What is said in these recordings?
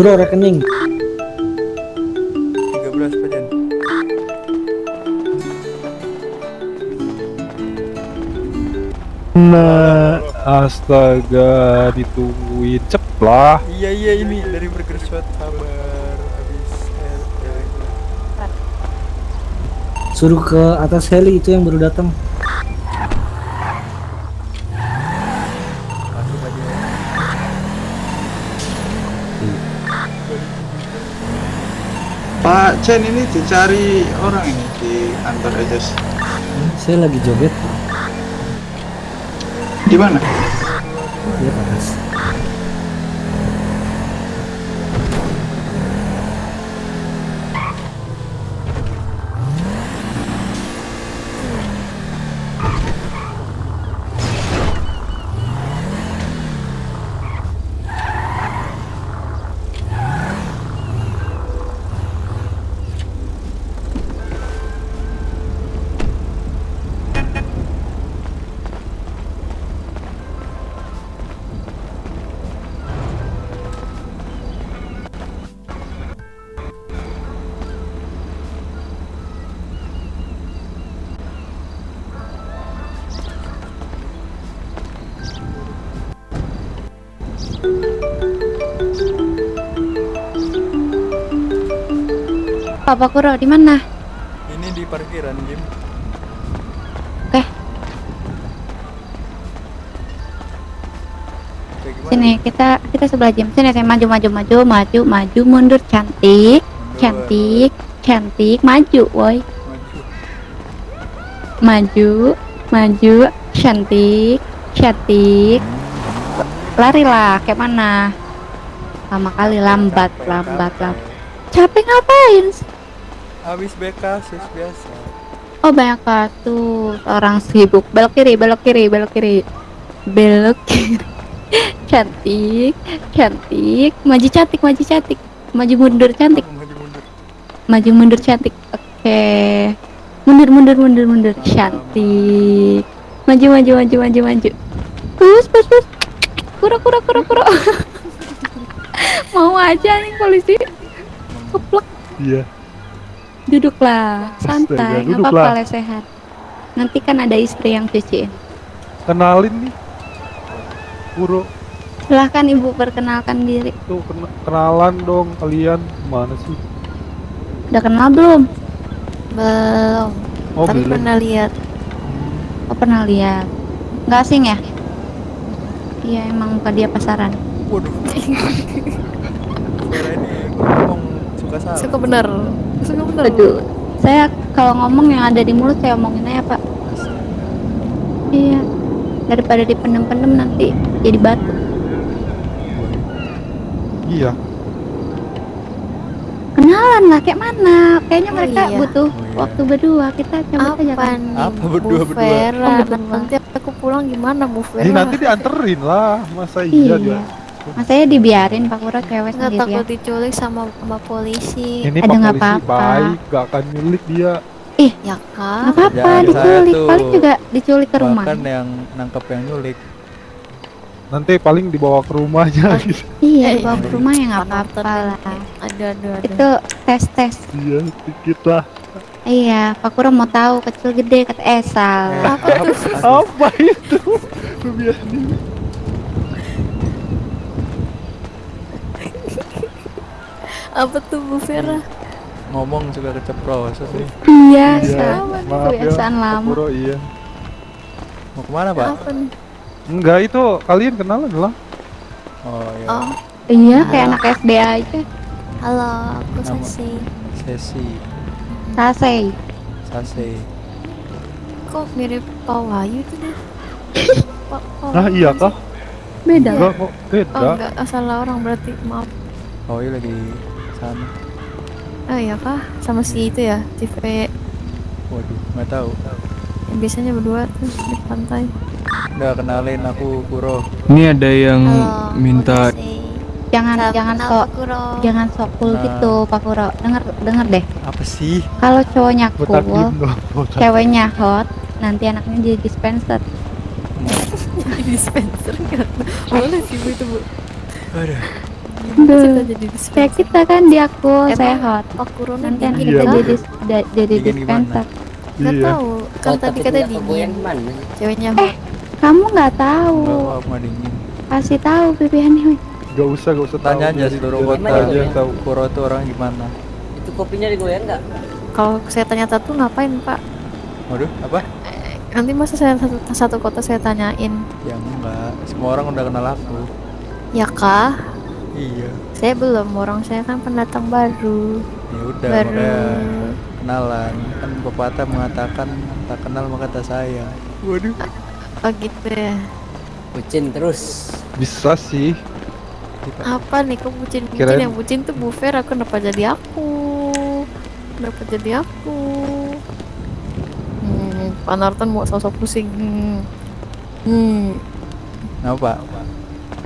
Kuro rekening. 13 pajan. Nah, astaga, ditungguin ceplah. Iya iya ini dari Burger Shot sabar habis Suruh ke atas heli itu yang baru datang. Pak Chen ini dicari orang ini di kantor Ejes. Saya lagi joget. Di mana? Papa Kuro di mana? Ini di parkiran Jim. Oke, gimana? sini kita kita sebelah jam. Sini saya maju maju maju maju maju mundur cantik Mundur. cantik cantik maju woi Maju. maju maju cantik cantik lari lah kayak mana lama kali lambat lambat lambat capek ngapain sih? Habis BK sis biasa. oh banyak kartu orang sibuk. Belok kiri belok kiri belok kiri. Belok kiri. Cantik cantik. Maju cantik maju cantik. Maju mundur cantik. Maju mundur? maju mundur cantik. Oke. Mundur mundur mundur mundur. Cantik. Maju maju maju maju maju. Pus pus pus. Kura kura kura kura. Mau aja nih polisi. Keplek. Iya. Duduklah santai nggak apa-apa lesehan nanti kan ada istri yang cuciin Kenalin nih. Kuro, silahkan ibu perkenalkan diri tuh kena- kenalan dong kalian. Mana sih? udah kenal belum Belum, Oh, tapi belum. pernah lihat. oh pernah lihat nggak asing ya iya emang muka dia pasaran Waduh. Suka salah. Suka bener. Suka bener. aduh saya kalau ngomong yang ada di mulut saya omongin aja pak iya daripada dipendem-pendem nanti jadi batu Iya. kenalan lah kayak mana kayaknya Oh, mereka iya. butuh Oh, iya. waktu berdua kita coba aja Apa kan nih? Apa berdua- berdua? Oh, berdua. Nanti aku pulang gimana Bu Vera? Ini nanti dianterin lah. Masa iya iya dia? Masanya dibiarin pak Kura cewek Nggak takut sendirian diculik sama sama polisi. Ini Aduh, Pak nggak polisi apa-apa. baik, gak akan nyulik dia. Ya kan? nggak apa-apa Jangan diculik satu. paling juga diculik ke rumah Bahkan yang nangkep yang nyulik. Nanti paling dibawa ke rumahnya gitu. iya Eh, dibawa ke rumah ya nggak apa-apa lah. Ada ada ada. itu tes tes Iya, sedikit lah. iya Pak Kura mau tahu kecil gede kata eh salah Apa tuh? Apa itu? Apa tuh Bu Vera? Ngomong suka keceplosan nih. iya Iya, sama maaf ya. kebiasaan Pak lama Puro, iya. Mau ke mana pak? Apa nih? Enggak itu kalian kenalan lah. Oh ya. Oh, iya kayak anak SD aja halo, aku Nama- Sasi. Sesi. Sasei Sase. Kok mirip Pak Wahyu tuh deh? Pak Nah iya kah? beda Enggak kok Oh beda. enggak, salah orang berarti. Maaf. Oh iya lagi sana. Oh iya kah? Sama si itu ya, TV Waduh, nggak tahu. yang biasanya berdua tuh di pantai. Udah kenalin aku Kuro. Ini ada yang Halo, minta jangan Salam jangan sok jangan sok cool Nah. gitu Pak Kuro denger denger deh Apa sih? kalau cowoknya cool ceweknya hot nanti anaknya jadi dispenser di dispenser boleh sih bu itu bu Aduh. Duh. kita jadi Kayak kita kan di aku Emang sehat. Pak Kurona Nanti dingin kita Iya, jadi da- jadi dispenser. Nggak Iya. tahu. Kan tadi kata dingin. Ceweknya Eh, Kamu nggak tahu. Enggak dingin. Kasih tahu ini. Gak usah, gak usah Tanya aja seluruh kota aja tahu. Kuro itu orang gimana. Itu kopinya digoyang nggak? kalau saya tanya satu ngapain Pak? Waduh, apa? Nanti masa saya satu, satu kota saya tanyain, Ya enggak, semua orang udah kenal aku. ya kah? Iya. Saya belum, orang saya kan pendatang baru. Ya udah, baru. makanya kenalan. Kan pepatah mengatakan tak kenal maka tak sayang. Waduh. Oh gitu ya. Bucin terus. Bisa sih. Apa nih kok bucin bucin Kirain- yang bucin tuh Bu Vera kenapa jadi aku? Kenapa jadi aku? Hmm, Pak Narton mau sosok pusing. Hmm. Hmm. Kenapa?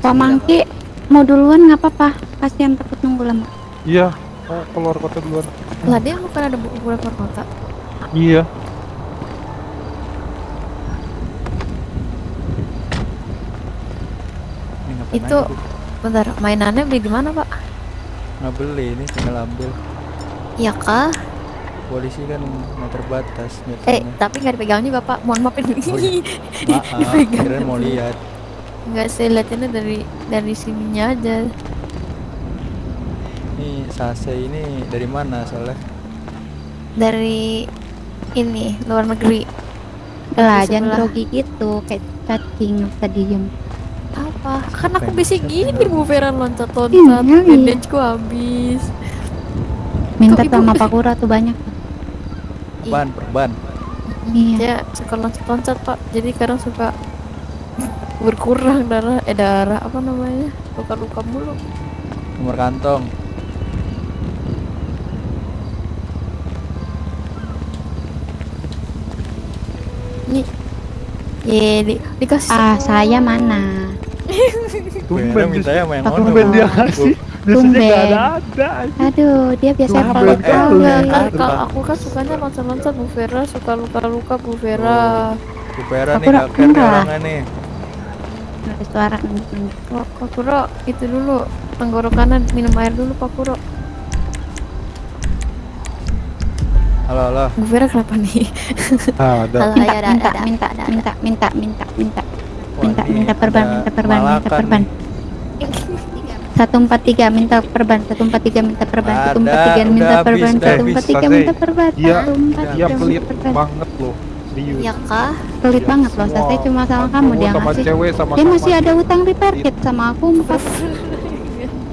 Pak Mangki mau duluan nggak apa-apa. Kasihan takut nunggu lama. Iya. Oh, keluar kota duluan. Lah dia bukan ada buku keluar kota. Iya. Ini Itu bentar mainannya beli di mana Pak? nggak beli ini tinggal ambil. Ya kah? Polisi kan nggak terbatas Eh tapi nggak dipegang juga Pak. Mohon maafin. Oh, iya. Maaf, mau lihat. Nggak saya liatinnya dari dari sininya aja. Ini sase ini dari mana soalnya? Dari ini luar negeri. Lah, jangan grogi gitu. Kayak cacing tadi diem. Apa? Kan aku bisa gini Bu Vera loncat-loncat. Iya, iya. Bandageku habis. Minta Kok sama Pak Kura tuh banyak. Perban, perban. Iya. Dia suka loncat-loncat Pak. Jadi kadang suka berkurang darah eh darah apa namanya luka-luka mulu Nomor kantong. nih ye di, dikasih Ah, semua. saya mana? Tumben minta ya main ono. Tumben dia Bu. ngasih. Biasanya gak ada ada. Aduh, dia biasanya banget. kan, Apa? kalau aku kan sukanya loncat-loncat Bu Vera suka luka-luka Bu Vera Bu Vera nih gak enggak. orangnya nih. Ada suara. Pak Pak Kuro itu dulu tenggorokanan minum air dulu Pak Kuro Halo, halo. Bu Vera kenapa nih Ah, ada. Halo, Minta, ya, ada, minta, ada, minta, ada, ada. minta, minta, minta, minta, Wah, minta, ini minta perban, minta perban, minta perban. Satu empat tiga minta perban, satu empat tiga minta perban, satu empat tiga minta perban, satu empat tiga minta perban, Iya, satu empat Dia tiga pelit minta perban. banget loh. Serius. ya kah Pelit Iya, banget loh, saya cuma sama kamu dia sama ngasih. cewek sama Dia masih ada utang repair sama aku empat.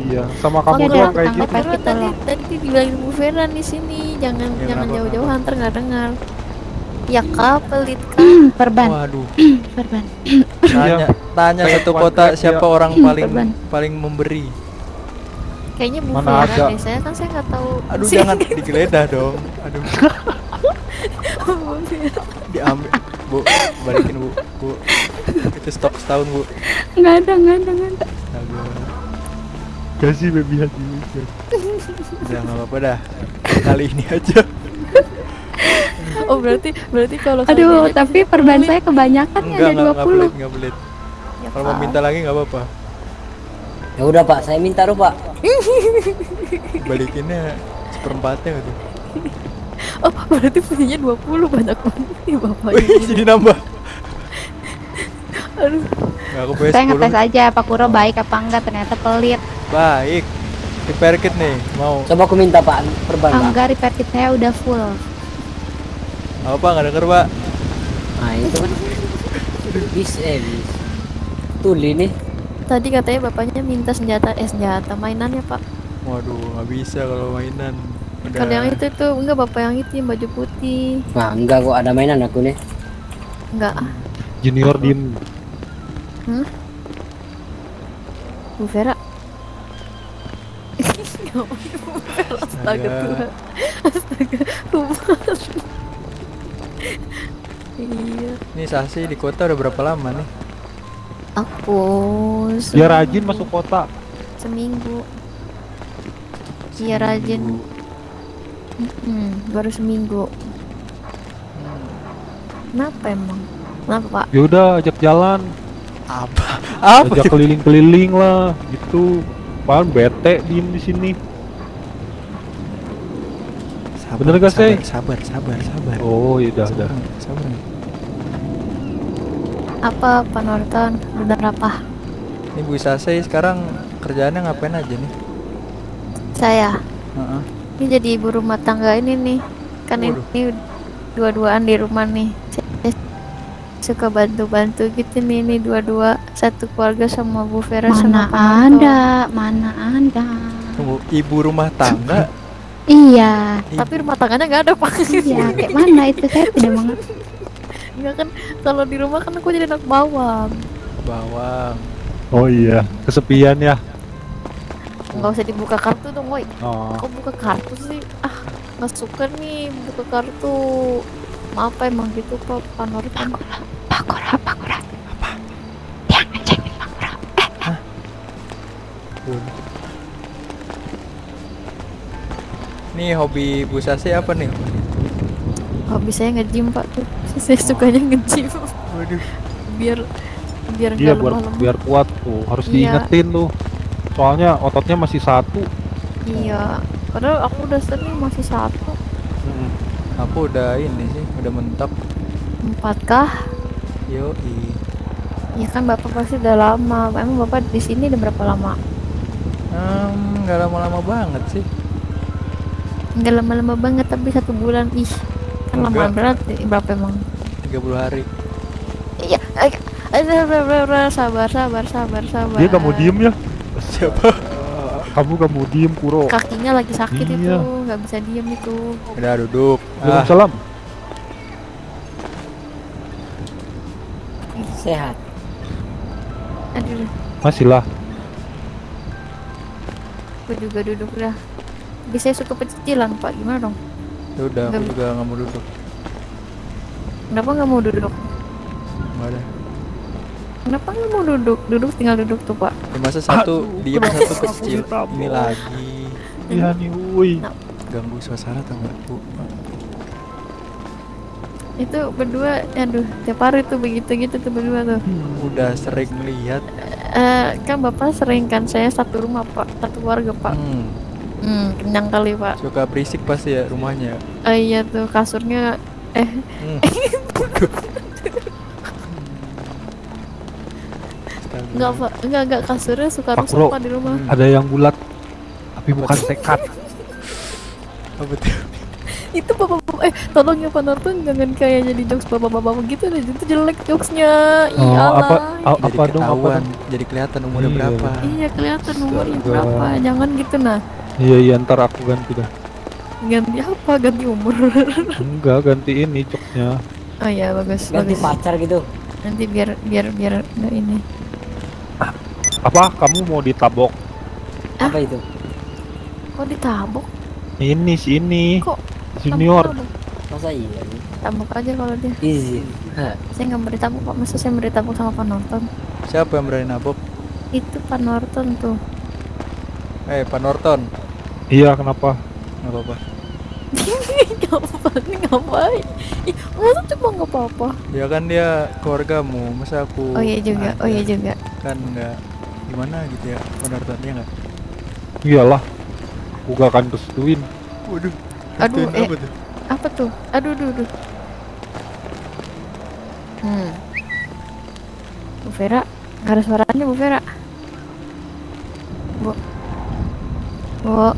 Iya, sama kamu Iya, doang ada kayak utang gitu. repair. Tadi tadi dibilangin Bu Vera di sini jangan Ya, jangan jauh-jauh kenapa? antar nggak dengar ya kah pelit kah perban, Waduh. perban. Tanya, tanya Kayak satu kota siapa orang paling perban. paling memberi. kayaknya Bu Mana Vera deh saya kan saya nggak tahu Aduh jangan digeledah dong. Aduh. Diambil. Bu, balikin Bu. Bu. Itu stok setahun, Bu. Nggak ada, nggak ada, nggak ada. Kasih baby hati. Udah nggak apa-apa dah. Kali ini aja. oh berarti berarti kalau Aduh, tapi perban saya kebanyakan ya Enggak, ada enggak, enggak 20 pelit, enggak pelit. Ya Kalau mau minta lagi nggak apa-apa. Ya udah pak, saya minta pak. Balikinnya seperempatnya gitu. Oh berarti punyanya 20 banyak banget nih bapaknya Wih, jadi nambah. aduh Nggak aku punya Saya 10. ngetes aja Pak Kuro baik apa enggak ternyata pelit. Baik. Repair kit nih, mau. Coba aku minta pak perban pak. enggak repair kit saya udah full. Apa nggak denger, Pak? Nah itu kan. Bis eh bis. Tuli nih. tadi katanya bapaknya minta senjata eh senjata mainannya pak Waduh, nggak bisa kalau mainan. Kalau yang itu tuh enggak bapak yang itu yang baju putih. Nah enggak kok ada mainan aku nih. enggak. Junior Vera Ngapain Bu Vera? Astaga Astaga. Tuhan Astaga Tuhan Iya Ini Sasi di kota udah berapa lama nih? Aku Dia rajin masuk kota. Seminggu. Iya rajin Mm-mm, Baru seminggu Kenapa emang? Kenapa pak? Ya udah ajak jalan, Apa? Apa? ajak keliling-keliling lah, gitu. Apaan bete diem di sini. Sabar, Bener gak, sabar, Sey? Sabar, sabar, sabar. Oh, iya udah sabar, sabar. Apa Pak Norton? Bener apa? Ini Bu Sase sekarang kerjaannya ngapain aja nih? Saya. Heeh. Ini jadi ibu rumah tangga ini nih. Kan Waduh. ini dua-duaan di rumah nih. Saya suka bantu-bantu gitu nih ini dua-dua satu keluarga sama Bu Vera Mana sama ada, mana ada. Tunggu, ibu rumah tangga. Iya, Tapi rumah tangganya nggak ada Pak. iya. Kayak mana itu saya tidak mengerti. Enggak kan kalau di rumah kan aku jadi anak bawang. Bawang. Oh iya, kesepian ya. Nggak usah dibuka kartu dong, woi. Oh. Kok buka kartu sih? Ah, nggak suka nih buka kartu. Maaf emang gitu Pak Pak Norton. Pakura, pakura. Apa? Yang ngecengin pakura. Nih hobi Bu Sase apa nih? Hobi saya nge-gym Pak tuh. Saya sukanya nge-gym. Waduh. Biar biar Iya biar lemah-lemah. biar kuat tuh. Harus Iya. diingetin tuh. Soalnya ototnya masih satu. Iya. Padahal aku udah sering masih satu. Aku udah ini sih, udah mentok. Empat kah? Yo, Ya kan bapak pasti udah lama. Emang bapak di sini udah berapa lama? Hmm, nggak lama-lama banget sih. Enggak lama-lama banget tapi satu bulan ih. Kan lama Enggak. berat berapa emang? 30 hari. Iya. eh, eh, sabar, sabar, sabar, sabar, sabar, sabar. Dia gak mau diem ya? Siapa? Kamu gak mau diem Kuro. Kakinya lagi sakit Iya. itu, nggak bisa diem itu. Udah duduk. Ah, Waalaikumsalam. Sehat. Aduh, Masih lah. aku juga duduk dah. Bisa suka pecicilan pak, gimana dong? ya udah, aku Nggak- juga nggak mau duduk. Kenapa nggak mau duduk? Nggak ada. Kenapa nggak mau duduk? Duduk tinggal duduk tuh pak. Ya, masa satu Aduh, kenapa satu kecil. Ini lagi Iya nih, woi. ganggu suasana tau nggak bu? Itu berdua, aduh, tiap hari tuh begitu gitu tuh berdua tuh. Udah sering lihat. Eh, kan bapak sering kan saya satu rumah pak, satu keluarga pak. Hmm, Hmm, kenyang kali pak. suka berisik pasti ya rumahnya. Eh, iya tuh kasurnya eh Hmm. enggak pak, enggak enggak kasurnya suka Pak rusak pak di rumah. Ada yang bulat. Tapi bukan sekat. Apa tuh? Itu bapak bapak eh tolong ya Pak Norton jangan kayak jadi jokes bapak bapak gitu deh itu jelek jokesnya. Oh, Iya apa a- Jadi apa dong apa dong? jadi kelihatan umurnya Iya. berapa. Iya kelihatan umurnya Astaga. berapa. Jangan gitu nah. Iya iya ntar aku ganti dah. Ganti apa? Ganti umur. Enggak ganti ini coknya. oh iya bagus Ganti bagus. pacar gitu. Nanti biar biar biar nggak ini. Apa kamu mau ditabok? Apa itu? Kok ditabok? Ini si ini. Kok Junior. Tabok, Masa iya tabok aja kalau dia. Izin. Hah. Saya nggak mau ditabok Pak. Masa saya mau ditabok sama Pak Norton? Siapa yang berani nabok? Itu Pak Norton tuh. Eh, Pak Norton. Iya kenapa? Nggak apa-apa. ngapain ngapain? Ih, masa cuma nggak apa-apa? Ya kan dia keluargamu, masa aku Oh iya juga, oh iya juga. kan nggak gimana gitu ya Pak Norton ya nggak? Iyalah. Aku gak akan restuin. Waduh. Aduh, eh. apa tuh? Apa tuh? Aduh, aduh, aduh. Hmm. Bu Vera, nggak ada suaranya Bu Vera. Bu. Bu.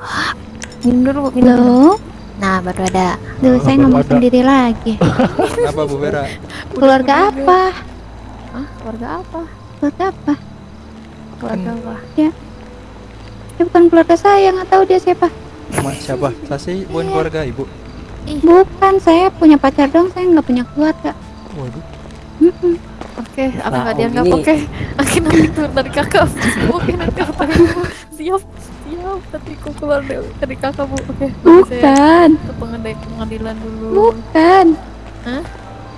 Minum dulu, Bu, minum. dulu. Halo? Nah, baru ada. Duh, saya baru ngomong ada. sendiri lagi. Kenapa Bu Vera? Keluarga apa? Hah? Keluarga apa? Keluarga apa? Keluarga apa? Dia bukan keluarga saya, nggak tahu dia siapa. Ma, siapa? Sasi bukan keluarga ibu. Bukan, saya punya pacar dong, saya nggak punya keluarga. Waduh. Oke, aku Nah, nggak oh, dianggap. gini. Oke, aku nanti keluar dari kakak. Oke, nanti aku siap, siap. Nanti aku keluar dari, kakak bu. Oke, saya Bukan, ke pengadilan, pengadilan dulu. bukan. Hah?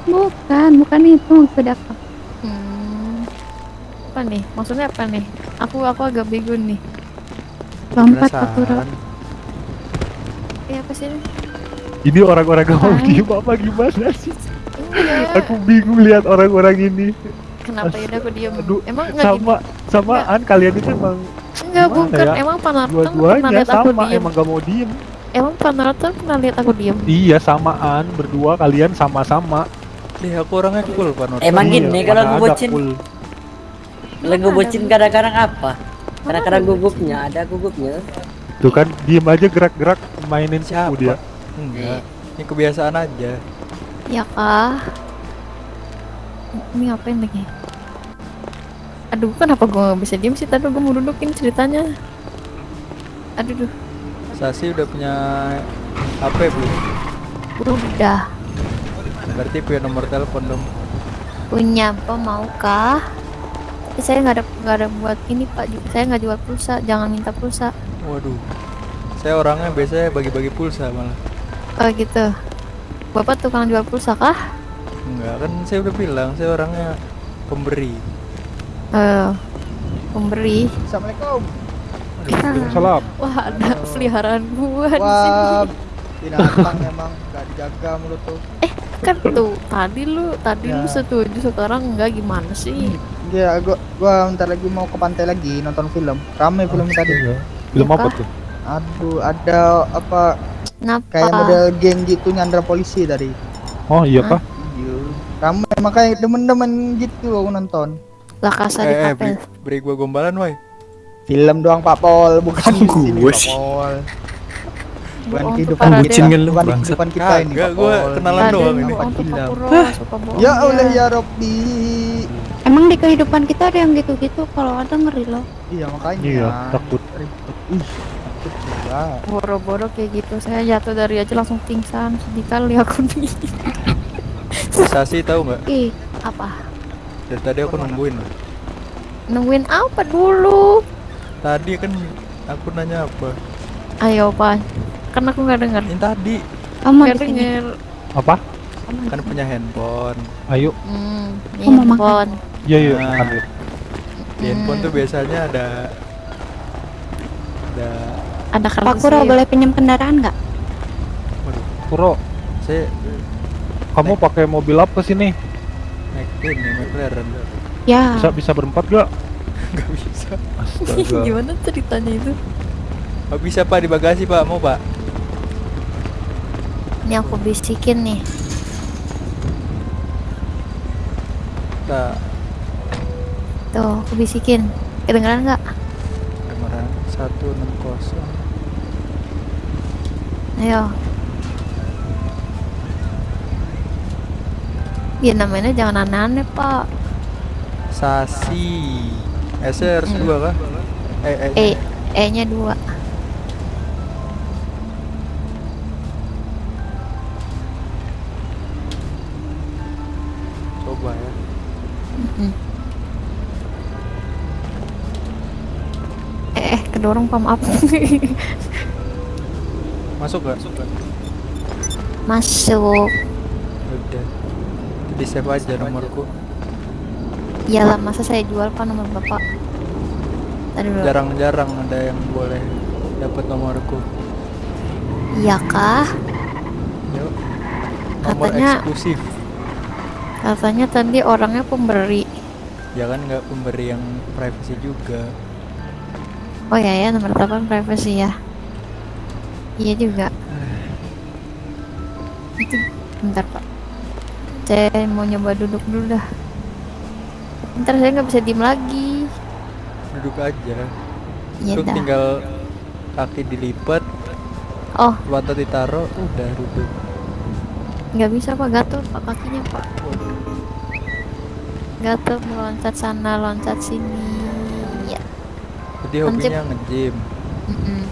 Bukan, bukan itu maksud aku. Hmm. Apa nih? Maksudnya apa nih? Aku aku agak bego nih. Lompat aku. Eh apa sih ini? Ini orang-orang gak mau diem apa gimana sih? Enggak. Aku bingung lihat orang-orang ini. kenapa ya udah aku diem Aduh, emang nggak gini sama samaan kalian itu emang enggak bukan ya? emang Panartan pernah dua-duanya lihat aku sama diem emang gak mau diem emang Panartan pernah lihat aku diem iya samaan berdua kalian sama-sama Deh aku orangnya cool Panor. Emang Iya, gini kalau mana gue ada bocin, full. Kalau gue bocin kadang-kadang apa? Kadang-kadang gugupnya, ada gugupnya. tuh kan diem aja gerak-gerak mainin Siapa? kuku dia Enggak. Ini kebiasaan aja. ya kah ini ngapain lagi aduh kenapa gue nggak bisa diem sih tadi gue mau dudukin ceritanya aduh duh Sasi udah punya HP belum? udah Berarti punya nomor telepon dong. punya apa mau kah tapi saya nggak ada nggak ada buat ini pak saya nggak jual pulsa jangan minta pulsa Waduh. Saya orangnya biasanya bagi-bagi pulsa malah. oh gitu bapak tukang jual pulsa kah Enggak, kan saya udah bilang saya orangnya pemberi. eh pemberi Assalamualaikum. salam wah ada peliharaan gua di Wah, sini binatang emang gak dijaga mulut tuh. kan tuh tadi lu tadi lu Ya. setuju sekarang enggak gimana sih Iya, gua gua bentar lagi mau ke pantai lagi nonton film. Rame film tadi. film Ya apa tuh Aduh, ada apa kenapa kayak model geng gitu nyandra polisi tadi. oh iya kah Iya. Rame makanya demen-demen gitu aku nonton. lah kasar di Eh, eh beri, beri gua gombalan, woi. Film doang Pak Pol, bukan di sini Gua Pak sih. Pol. Bukan kehidupan kita, bucin kan lu, bukan kehidupan kita ini. Gua Pol. kenalan doang ini. Ya dia. Allah ya Robbi. Emang di kehidupan kita ada yang gitu-gitu kalau ada ngeri loh. Iya makanya. iya takut. Ih, takut juga. boro-boro kayak gitu saya jatuh dari aja langsung pingsan sedih kali aku nih Sasi tahu nggak? Ih, apa? Dari tadi aku nungguin nungguin apa dulu Tadi kan aku nanya apa? ayo pak kan aku nggak dengar Yang tadi Kamu denger apa kan punya handphone. ayo. Hmm handphone. Iya iya Nah. Di handphone tuh biasanya ada ada ada Pak Kuro SIM. boleh pinjam kendaraan nggak? waduh, Kuro. Saya kamu pakai mobil apa sih nih? Naik ini McLaren. Ya. bisa bisa berempat gak nggak bisa. Astaga. Gimana ceritanya itu? Nggak bisa pak di bagasi pak. Mau pak? Ini aku bisikin nih kita tuh aku bisikin. Kedengeran nggak? Enam kosong. Ayo. Ya namanya jangan aneh-aneh pak. Sasi. S harus dua kah? Eh, eh, E E nya dua Kedorong pak maaf Masuk gak? Masuk gak? Masuk Udah. Di save aja nomorku. Iyalah masa saya jual pak nomor bapak Jarang-jarang ada yang boleh dapat nomorku. Iya kah? Yuk. Nomor Katanya- eksklusif. Katanya tadi orangnya pemberi Ya kan nggak pemberi yang privacy juga. Oh ya ya nomor telepon privacy ya. Iya juga. Itu bentar pak. Saya mau nyoba duduk dulu dah. Bentar saya nggak bisa diem lagi. Duduk aja. Iya dah. tinggal kaki dilipat, Oh. mata ditaruh, udah duduk. nggak bisa pak. Gatel pak kakinya pak. Gatel meloncat sana loncat sini Jadi hobinya nge-gym. mm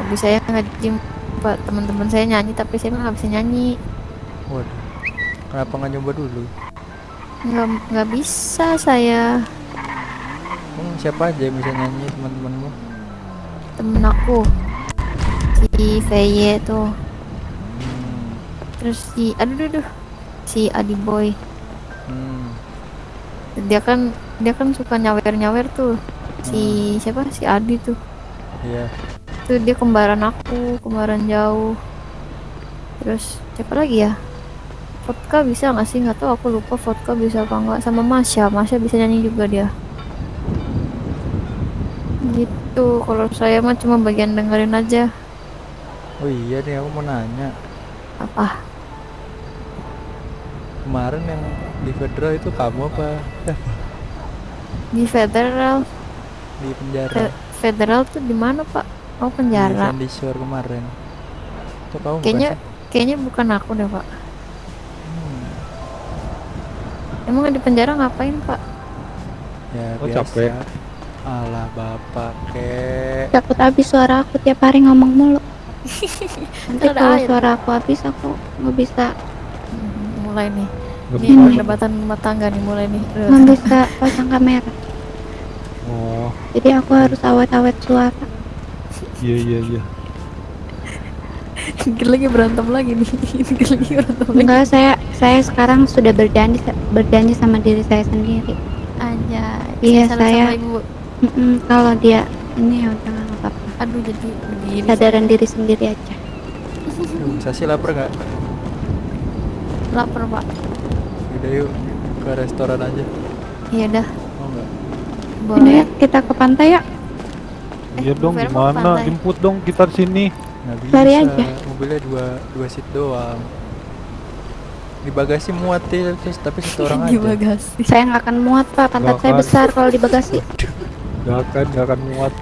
Hobi saya nge-gym pak teman-teman saya nyanyi tapi saya mah nggak bisa nyanyi Waduh. Kenapa nggak nyoba dulu? nggak nggak bisa saya Emang siapa aja yang bisa nyanyi teman-temanmu? temen aku si VY tuh Hmm. terus si aduh aduh, aduh si Adi Boy Hmm. dia kan dia kan suka nyawer nyawer tuh. Si siapa? Si Adi tuh. Iya. tuh dia kembaran aku kembaran jauh. Terus siapa lagi ya? Vodka bisa nggak sih? Nggak tahu aku lupa vodka bisa apa nggak. Sama Masya Masya bisa nyanyi juga dia. Gitu. Kalau saya mah cuma bagian dengerin aja. Oh iya nih aku mau nanya. apa? Kemarin yang di federal itu kamu apa? Di federal di penjara. Fe- federal tuh di mana pak oh Di penjara Sandy Shore kemarin. Itu kamu bukan kayaknya sih? kayaknya bukan aku deh pak Hmm, emang di penjara ngapain pak ya Oh, biasa. capek. Alah bapak kek. Takut habis suara aku tiap hari ngomong mulu. Nanti kalau suara aku habis aku nggak bisa Hmm, mulai nih ini perdebatan rumah tangga nih mulai nih nggak bisa pasang kamera. Oh, Jadi aku harus awet-awet suara. iya iya iya. Lagi berantem lagi nih lagi berantem lagi Enggak, saya saya sekarang sudah berjanji berjanji sama diri saya sendiri. aja Iya, saya- sama ibu Mm-mm, kalau dia ini ya udah nggak apa-apa. aduh jadi begini Sadaran diri sendiri aja. Sasi lapar nggak? lapar pak Udah yuk ke restoran aja. iya dah Mau nggak? Ini boleh kita ke pantai ya. Iya Bu dong, gimana? Jemput dong kita di sini. Nggak bisa. Lari aja. Mobilnya dua dua seat doang. Di bagasi muat ya, terus tapi satu orang di aja. Bagasi Saya nggak akan muat pak, pantat Nggak saya akan. besar kalau di bagasi. Gak akan, gak akan muat.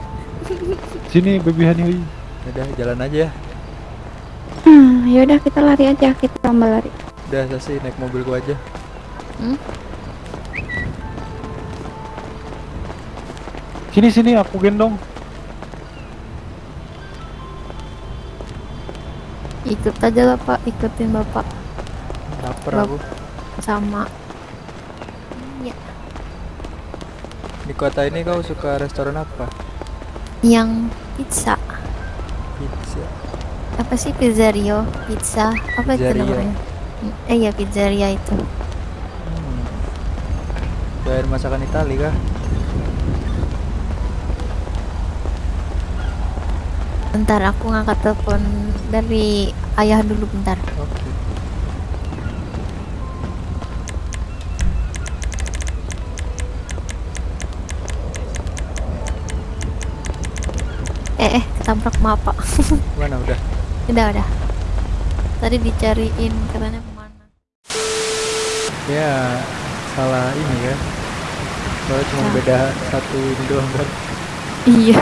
Sini baby honey. Udah jalan aja. Hmm, yaudah kita lari aja, kita lomba lari. Udah Sasi naik mobil gua aja. Sini sini aku gendong. ikut aja lah pak ikutin bapak Lapar Bap- aku. sama Iya. Di kota ini kau suka restoran apa? yang pizza Pizza. apa sih pizzeria pizza apa itu namanya eh iya pizzeria itu Hmm. Doain masakan Itali kah? bentar aku ngangkat telepon dari ayah dulu bentar Oke. eh eh ketabrak maaf pak Mana udah? udah udah tadi dicariin katanya ke mana Ya salah ini kan. Soalnya cuma Nah. beda satu ini doang kan. iya